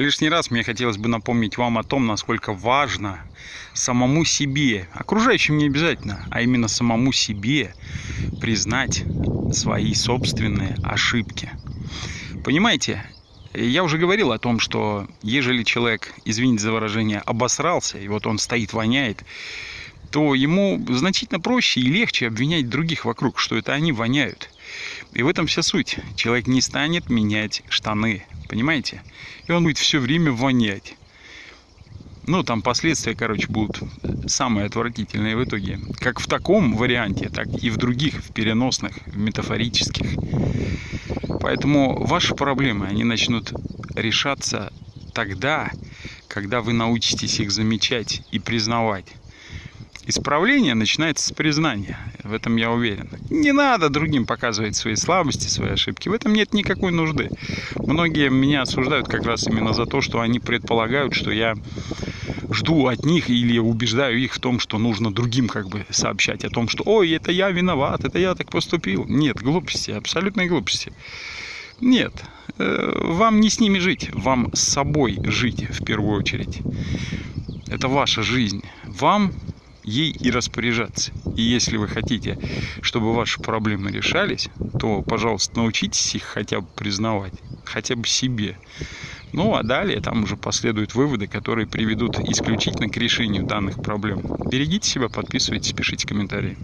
Лишний раз мне хотелось бы напомнить вам о том, насколько важно самому себе, окружающим не обязательно, а именно самому себе признать свои собственные ошибки. Понимаете, я уже говорил о том, что ежели человек, извините за выражение, обосрался, и вот он стоит, воняет, то ему значительно проще и легче обвинять других вокруг, что это они воняют. И в этом вся суть. Человек не станет менять штаны, понимаете? И он будет все время вонять. Ну, там последствия, короче, будут самые отвратительные в итоге. Как в таком варианте, так и в других, в переносных, в метафорических. Поэтому ваши проблемы, они начнут решаться тогда, когда вы научитесь их замечать и признавать. Исправление начинается с признания. В этом я уверен. Не надо другим показывать свои слабости, свои ошибки. В этом нет никакой нужды. Многие меня осуждают как раз именно за то, что они предполагают, что я жду от них или убеждаю их в том, что нужно другим как бы сообщать о том, что «Ой, это я виноват, это я так поступил». Нет, глупости, абсолютной глупости. Нет, э, вам не с ними жить, вам с собой жить в первую очередь. Это ваша жизнь. Вам ей и распоряжаться. И если вы хотите, чтобы ваши проблемы решались, то, пожалуйста, научитесь их хотя бы признавать, хотя бы себе. Ну, а далее там уже последуют выводы, которые приведут исключительно к решению данных проблем. Берегите себя, подписывайтесь, пишите комментарии.